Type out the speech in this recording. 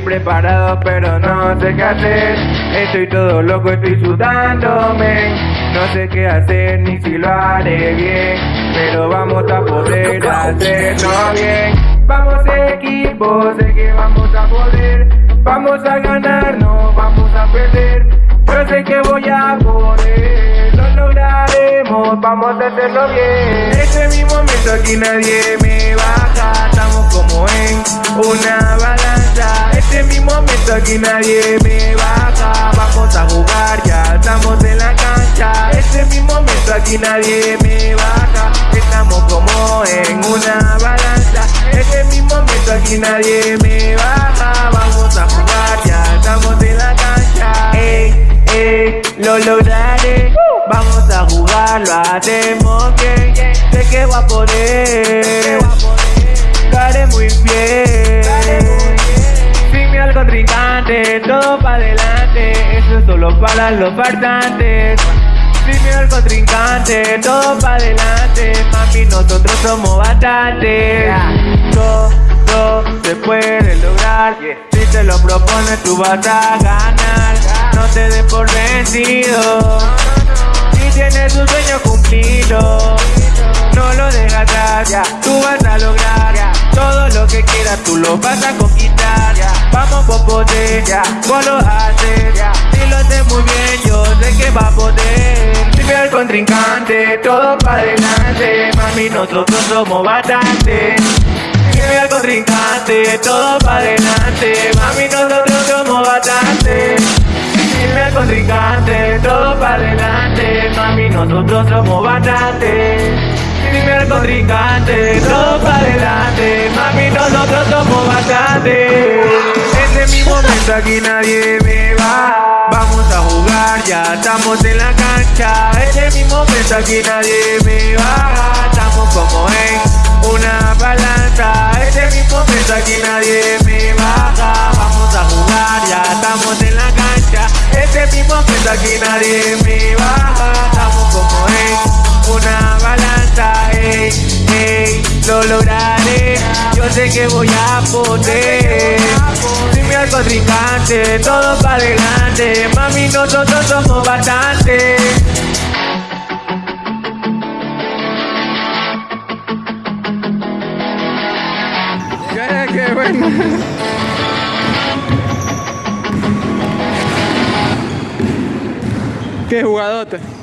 preparado pero no sé qué hacer. Estoy todo loco, estoy sudándome. No sé qué hacer ni si lo haré bien. Pero vamos a poder hacerlo bien. Vamos equipo, sé que vamos a poder. Vamos a ganar, no vamos a perder. Yo sé que voy a poder. Lo lograremos, vamos a hacerlo bien. Este es mi momento, aquí nadie me baja. Estamos como en una aquí nadie me baja Vamos a jugar, ya estamos en la cancha. Este es mi momento, aquí nadie me baja. Estamos como en una balanza. Este es mi momento, aquí nadie me baja. Vamos a jugar, ya estamos en la cancha. Ey, ey, lo lograré. Vamos a jugar, lo hacemos solo para los farsantes miedo al contrincante Todo para adelante. Mami, nosotros somos bastantes. Todo se puede lograr. Si te lo propones tú vas a ganar. No te des por vencido. Si tienes un sueño cumplido No lo dejas atrás. Tú vas a lograr Todo lo que quieras tú lo vas a conquistar. Vamos por poder Vos lo va a veo al contrincante Todo para adelante Mami nosotros somos bastantes Dime al contrincante, todo para adelante Mami, nosotros somos bastante. Dime al contrincante, todo para adelante Mami, nosotros somos bastante. Dime al contrincante, todo para adelante Mami, nosotros somos bastante. Este es mi momento, aquí nadie me va Vamos a jugar, ya estamos en la cancha. Es mi momento, aquí nadie me va Estamos como en una balanza es mi momento, aquí nadie me baja. Vamos a jugar, ya estamos en la cancha. Este es mi momento, aquí nadie me baja. Estamos como en una balanza Ey, ey, lo lograré. Yo sé que voy a poder todo para adelante Mami, nosotros somos bastantes Qué, qué bueno. Qué jugadote.